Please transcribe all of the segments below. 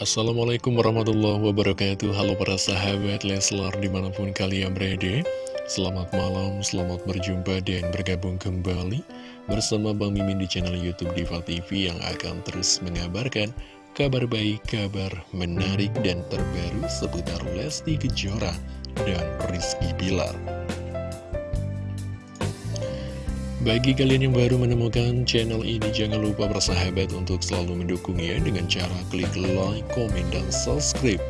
Assalamualaikum warahmatullahi wabarakatuh. Halo para sahabat Leslar di mana pun kalian berada. Selamat malam, selamat berjumpa dan bergabung kembali Bersama Bang Mimin di channel Youtube Diva TV Yang akan terus mengabarkan kabar baik, kabar menarik dan terbaru Seputar Lesti Kejora dan Rizky Bilar bagi kalian yang baru menemukan channel ini, jangan lupa bersahabat untuk selalu mendukungnya dengan cara klik like, komen, dan subscribe.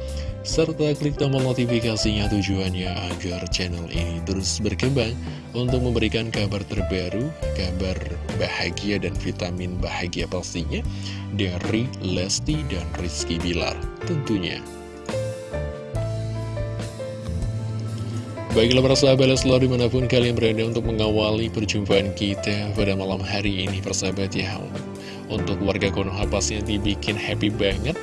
Serta klik tombol notifikasinya tujuannya agar channel ini terus berkembang untuk memberikan kabar terbaru, kabar bahagia dan vitamin bahagia pastinya dari Lesti dan Rizky Bilar tentunya. Baiklah para sahabat selalu di mana pun kalian berada untuk mengawali perjumpaan kita pada malam hari ini persahabat ya Untuk warga Konoha pastinya dibikin happy banget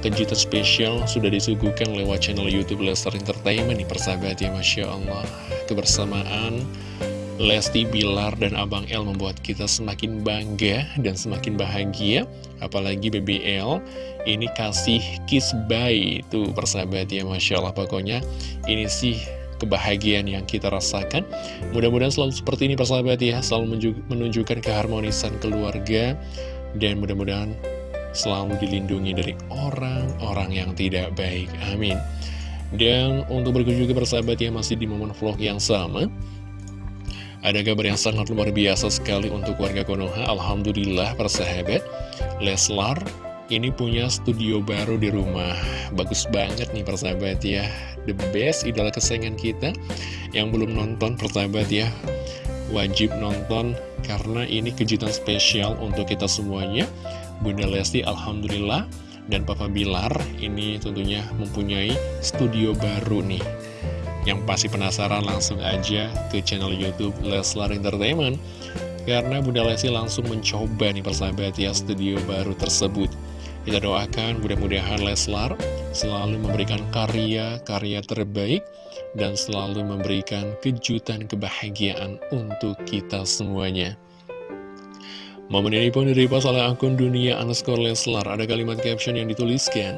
Kejutan spesial sudah disuguhkan lewat channel Youtube Lester Entertainment nih persahabat ya Masya Allah. Kebersamaan Lesti Bilar dan Abang L membuat kita semakin bangga dan semakin bahagia. Apalagi BBL ini kasih kiss bye tuh persahabat ya Masya Allah pokoknya. Ini sih kebahagiaan yang kita rasakan. Mudah-mudahan selalu seperti ini persahabat ya, selalu menunjukkan keharmonisan keluarga, dan mudah-mudahan selalu dilindungi dari orang-orang yang tidak baik. Amin. Dan untuk berkunjung ke persahabat ya, masih di momen vlog yang sama, ada kabar yang sangat luar biasa sekali untuk warga Konoha. Alhamdulillah persahabat, Leslar ini punya studio baru di rumah. Bagus banget nih persahabat ya. The best idola kesayangan kita Yang belum nonton persahabat ya. Wajib nonton Karena ini kejutan spesial untuk kita semuanya. Bunda Lesti Alhamdulillah. Dan Papa Bilar Ini tentunya mempunyai studio baru nih. Yang pasti penasaran langsung aja ke channel Youtube Leslar Entertainment. Karena Bunda Lesti langsung mencoba nih persahabat ya studio baru tersebut kita doakan mudah-mudahan Leslar selalu memberikan karya-karya terbaik dan selalu memberikan kejutan kebahagiaan untuk kita semuanya. Momen ini pun diripas oleh akun dunia underscore Leslar. Ada kalimat caption yang dituliskan.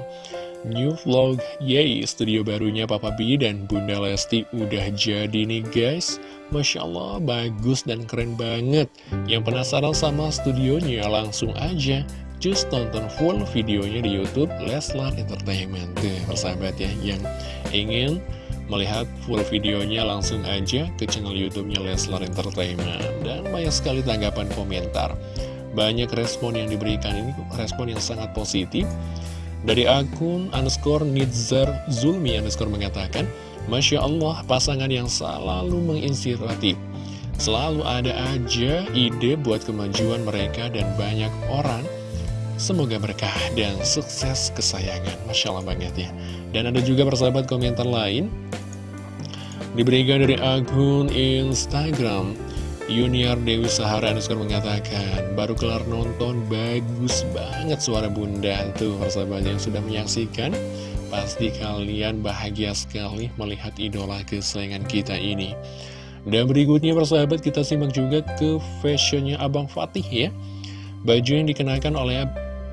New vlog, yay, studio barunya Papa B dan Bunda Lesti udah jadi nih guys. Masya Allah, bagus dan keren banget. Yang penasaran sama studionya, langsung aja Cus tonton full videonya di Youtube Leslar Entertainment. Tuh persahabat ya yang ingin melihat full videonya langsung aja ke channel YouTube-nya Leslar Entertainment. Dan banyak sekali tanggapan komentar. Banyak respon yang diberikan. Ini respon yang sangat positif. Dari akun underscore Nidzar Zulmi underscore mengatakan Masya Allah pasangan yang selalu menginspiratif. Selalu ada aja ide buat kemajuan mereka dan banyak orang Semoga berkah dan sukses kesayangan. Masya Allah banget ya Dan ada juga persahabat komentar lain. Diberikan dari akun Instagram Yuniar Dewi Sahara Anuskar mengatakan Baru kelar nonton bagus banget suara bunda Tuh persahabat yang sudah menyaksikan. Pasti kalian bahagia sekali melihat idola kesayangan kita ini. Dan berikutnya persahabat kita simak juga ke fashionnya Abang Fatih ya. Baju yang dikenakan oleh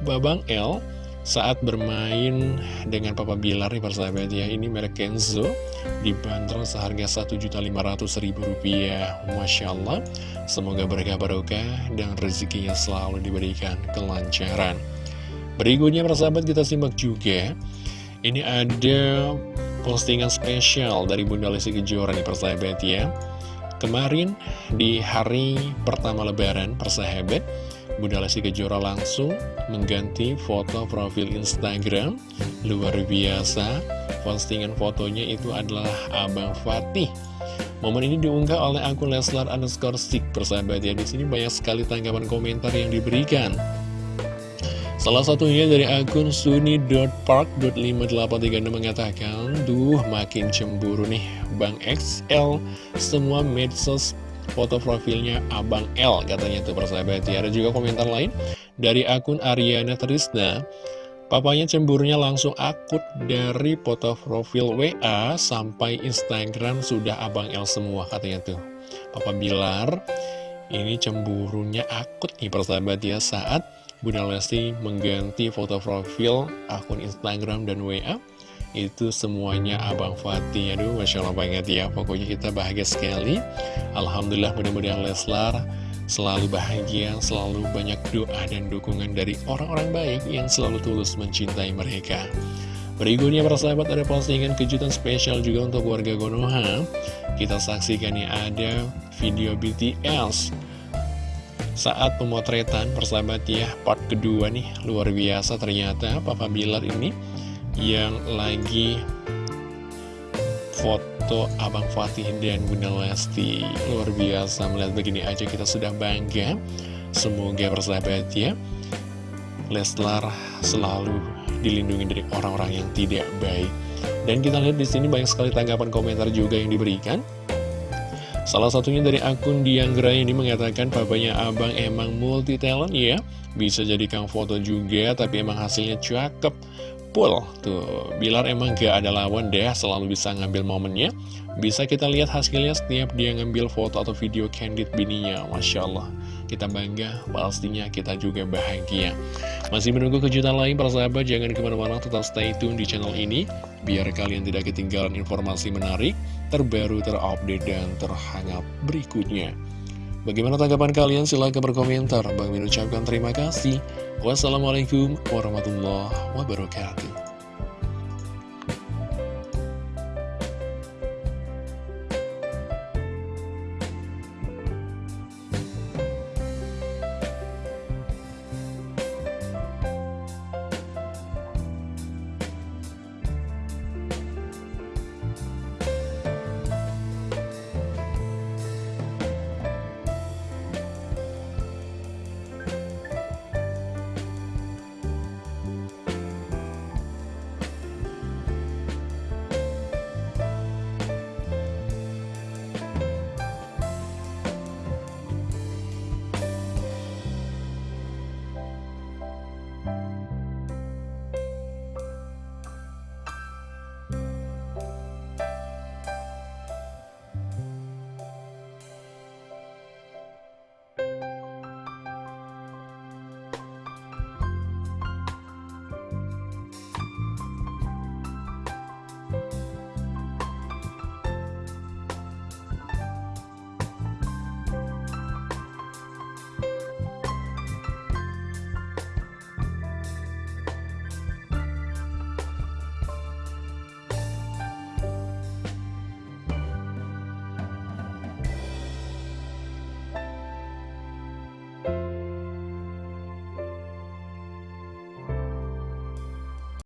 Babang L saat bermain dengan Papa Bilar nih persahabat ya Ini merek Kenzo dibanderol seharga Rp1.500.000 Masya Allah Semoga berkah barokah dan rezekinya selalu diberikan kelancaran. Berikutnya persahabat kita simak juga. Ini ada postingan spesial dari Bunda Lesti Kejora nih persahabat ya Kemarin di hari pertama lebaran persahabat Bunda Lesti Kejora langsung mengganti foto profil Instagram. Luar biasa. Postingan fotonya itu adalah Abang Fatih. Momen ini diunggah oleh akun Leslar underscore stick persahabat ya di sini banyak sekali tanggapan komentar yang diberikan. Salah satunya dari akun suni.park.5836 mengatakan, Duh makin cemburu nih Bang XL, semua medsos foto profilnya Abang L katanya tuh persahabat ya. Ada juga komentar lain dari akun Ariana Trisna. Papanya cemburunya langsung akut dari foto profil WA sampai Instagram sudah Abang L semua katanya tuh. Papa Bilar ini cemburunya akut nih persahabat ya saat Bunda Lesti mengganti foto profil akun Instagram dan WA itu semuanya Abang Fatih. Aduh Masya Allah banget ya Pokoknya kita bahagia sekali. Alhamdulillah mudah-mudahan Leslar selalu bahagia Selalu banyak doa dan dukungan dari orang-orang baik Yang selalu tulus mencintai mereka. Berikutnya para sahabat ada postingan kejutan spesial juga untuk warga Konoha Kita saksikan nih ada video BTS saat pemotretan persahabat ya part kedua nih. Luar biasa ternyata Papa Bilar ini yang lagi foto Abang Fatih dan Bunda Lesti. Luar biasa melihat begini aja kita sudah bangga. Semoga persahabat ya Leslar selalu dilindungi dari orang-orang yang tidak baik. Dan kita lihat di sini banyak sekali tanggapan komentar juga yang diberikan. Salah satunya dari akun Dianggra ini mengatakan papanya abang emang multi talent ya. Bisa jadikan foto juga tapi emang hasilnya cakep full Tuh, Bilar emang gak ada lawan deh, selalu bisa ngambil momennya. Bisa kita lihat hasilnya setiap dia ngambil foto atau video candid bininya Masya Allah. Kita bangga, pastinya kita juga bahagia. Masih menunggu kejutan lain para sahabat, jangan ke mana-mana tetap stay tune di channel ini Biar kalian tidak ketinggalan informasi menarik, terbaru, terupdate, dan terhangat berikutnya Bagaimana tanggapan kalian? Silahkan berkomentar. Bang Min ucapkan terima kasih. Wassalamualaikum warahmatullahi wabarakatuh.